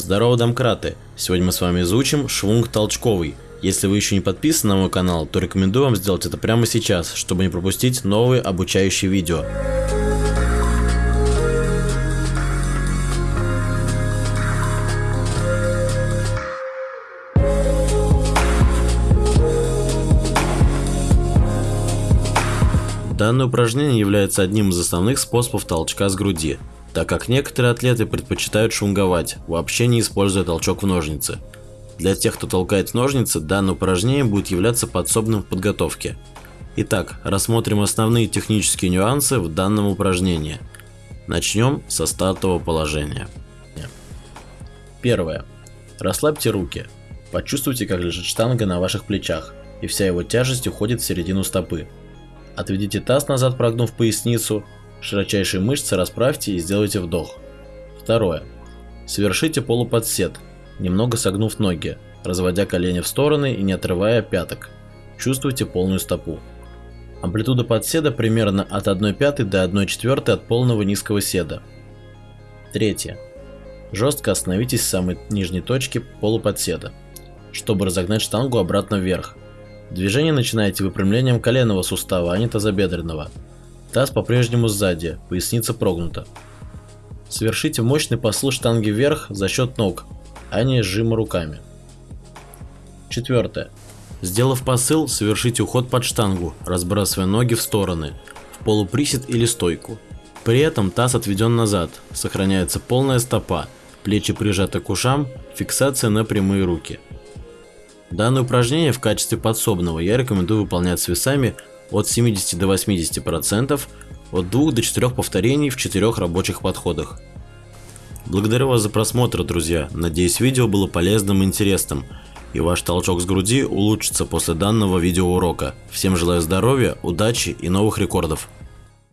Здорово, домкраты! Сегодня мы с вами изучим швунг толчковый. Если вы еще не подписаны на мой канал, то рекомендую вам сделать это прямо сейчас, чтобы не пропустить новые обучающие видео. Данное упражнение является одним из основных способов толчка с груди, так как некоторые атлеты предпочитают шунговать, вообще не используя толчок в ножницы. Для тех, кто толкает ножницы, данное упражнение будет являться подсобным в подготовке. Итак, рассмотрим основные технические нюансы в данном упражнении. Начнем со стартового положения. Первое. Расслабьте руки. Почувствуйте, как лежит штанга на ваших плечах, и вся его тяжесть уходит в середину стопы. Отведите таз назад, прогнув поясницу, широчайшие мышцы расправьте и сделайте вдох. Второе. Совершите полуподсед, немного согнув ноги, разводя колени в стороны и не отрывая пяток. Чувствуйте полную стопу. Амплитуда подседа примерно от 1 пятой до 1 четвертой от полного низкого седа. Третье. Жестко остановитесь в самой нижней точке полуподседа, чтобы разогнать штангу обратно вверх, Движение начинаете выпрямлением коленного сустава, а не тазобедренного. Таз по-прежнему сзади, поясница прогнута. Совершите мощный посыл штанги вверх за счет ног, а не сжима руками. Четвертое. Сделав посыл, совершите уход под штангу, разбрасывая ноги в стороны, в полуприсед или стойку. При этом таз отведен назад, сохраняется полная стопа, плечи прижаты к ушам, фиксация на прямые руки. Данное упражнение в качестве подсобного я рекомендую выполнять с весами от 70 до 80%, от 2 до 4 повторений в 4 рабочих подходах. Благодарю вас за просмотр, друзья. Надеюсь, видео было полезным и интересным, и ваш толчок с груди улучшится после данного видеоурока. Всем желаю здоровья, удачи и новых рекордов.